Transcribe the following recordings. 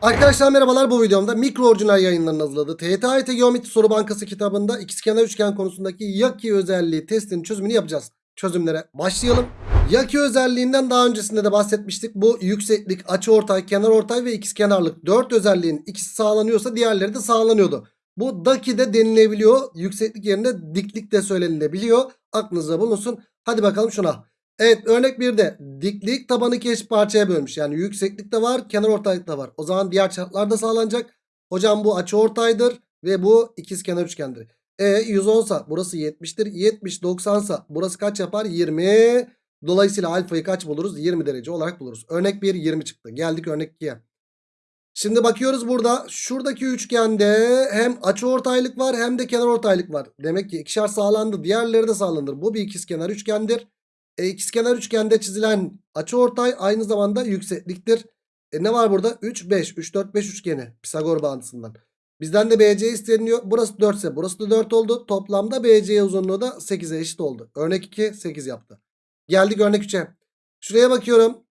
Arkadaşlar merhabalar bu videomda mikro orijinal yayınlarının hazırladığı TYT Geometri Soru Bankası kitabında ikizkenar üçgen konusundaki yaki özelliği testinin çözümünü yapacağız. Çözümlere başlayalım. Yaki özelliğinden daha öncesinde de bahsetmiştik. Bu yükseklik, açıortay, kenarortay ve ikizkenarlık 4 özelliğin ikisi sağlanıyorsa diğerleri de sağlanıyordu. Bu daki de denilebiliyor. Yükseklik yerine diklik de söylenilebiliyor. Aklınızda bulunsun. Hadi bakalım şuna. Evet örnek 1'de diklik tabanı iki parçaya bölmüş. Yani yükseklik de var kenar ortaylık da var. O zaman diğer çarplar da sağlanacak. Hocam bu açı ortaydır ve bu ikizkenar üçgendir. E 110 sa burası 70'tir. 70 90 sa burası kaç yapar? 20. Dolayısıyla alfayı kaç buluruz? 20 derece olarak buluruz. Örnek 1 20 çıktı. Geldik örnek 2'ye. Şimdi bakıyoruz burada şuradaki üçgende hem açı ortaylık var hem de kenar ortaylık var. Demek ki ikişer sağlandı. Diğerleri de sağlanır. Bu bir ikizkenar üçgendir. E, ikizkenar üçgende çizilen açıortay aynı zamanda yüksekliktir. E, ne var burada? 3, 5. 3, 4, 5 üçgeni. Pisagor bağıntısından. Bizden de BC isteniyor. Burası 4 ise burası da 4 oldu. Toplamda BC uzunluğu da 8'e eşit oldu. Örnek 2 8 yaptı. Geldik örnek 3'e. Şuraya bakıyorum.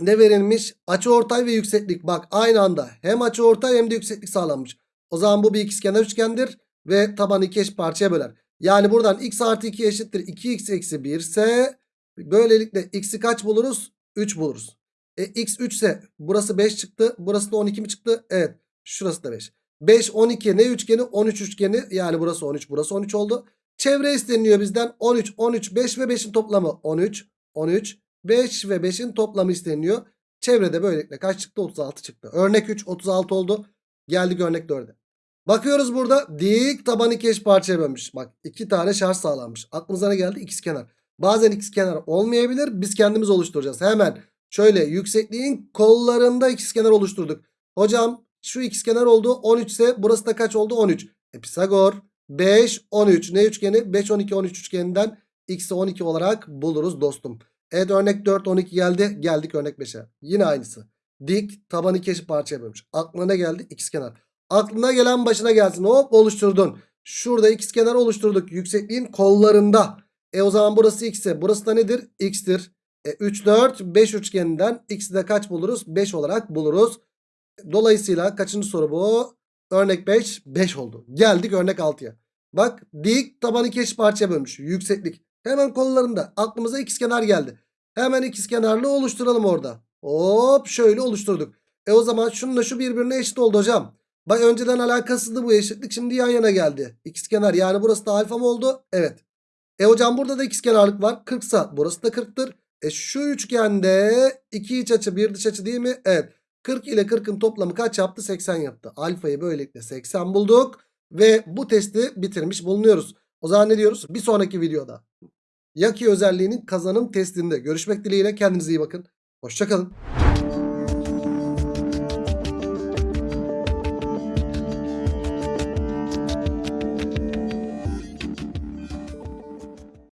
Ne verilmiş? Açıortay ve yükseklik. Bak aynı anda hem açıortay hem de yükseklik sağlanmış. O zaman bu bir ikizkenar üçgendir. Ve tabanı iki eşit parçaya böler. Yani buradan x artı 2 eşittir 2x eksi 1 ise böylelikle x'i kaç buluruz? 3 buluruz. E x 3 ise burası 5 çıktı. Burası da 12 mi çıktı? Evet. Şurası da 5. 5 12 ne üçgeni? 13 üçgeni. Yani burası 13 burası 13 oldu. Çevre isteniyor bizden. 13 13 5 ve 5'in toplamı 13 13 5 ve 5'in toplamı isteniyor. Çevrede böylelikle kaç çıktı? 36 çıktı. Örnek 3 36 oldu. Geldik örnek 4'e. Bakıyoruz burada dik taban iki parçaya bölmüş. Bak iki tane şarj sağlanmış. Aklınıza ne geldi? İkizkenar. Bazen ikizkenar olmayabilir. Biz kendimiz oluşturacağız. Hemen şöyle yüksekliğin kollarında ikizkenar oluşturduk. Hocam şu ikizkenar oldu 13 ise burası da kaç oldu? 13. E Pisagor 5 13 ne üçgeni? 5 12 13 üçgeninden x'i 12 olarak buluruz dostum. Evet örnek 4 12 geldi. Geldik örnek 5'e. Yine aynısı. Dik taban iki parçaya bölmüş. Aklına ne geldi? İkizkenar. Aklına gelen başına gelsin. Hop oluşturdun. Şurada ikizkenar oluşturduk. Yüksekliğin kollarında. E o zaman burası x ise burası da nedir? x'tir. E 3 4 5 üçgeninden x'i de kaç buluruz? 5 olarak buluruz. Dolayısıyla kaçıncı soru bu? Örnek 5 5 oldu. Geldik örnek 6'ya. Bak dik taban iki eşit parçaya bölmüş. Yükseklik. Hemen kollarında aklımıza ikizkenar geldi. Hemen ikizkenarlı oluşturalım orada. Hop şöyle oluşturduk. E o zaman şununla şu birbirine eşit oldu hocam. Bak önceden alakasızdı bu eşitlik. Şimdi yan yana geldi. İkizkenar yani burası da alfa mı oldu? Evet. E hocam burada da ikizkenarlık var. 40 sa burası da 40'tır. E şu üçgende iki iç açı bir dış açı değil mi? Evet. 40 ile 40'ın toplamı kaç yaptı? 80 yaptı. Alfayı böylelikle 80 bulduk. Ve bu testi bitirmiş bulunuyoruz. O zaman ne diyoruz? Bir sonraki videoda. Yaki özelliğinin kazanım testinde görüşmek dileğiyle kendinize iyi bakın. Hoşçakalın.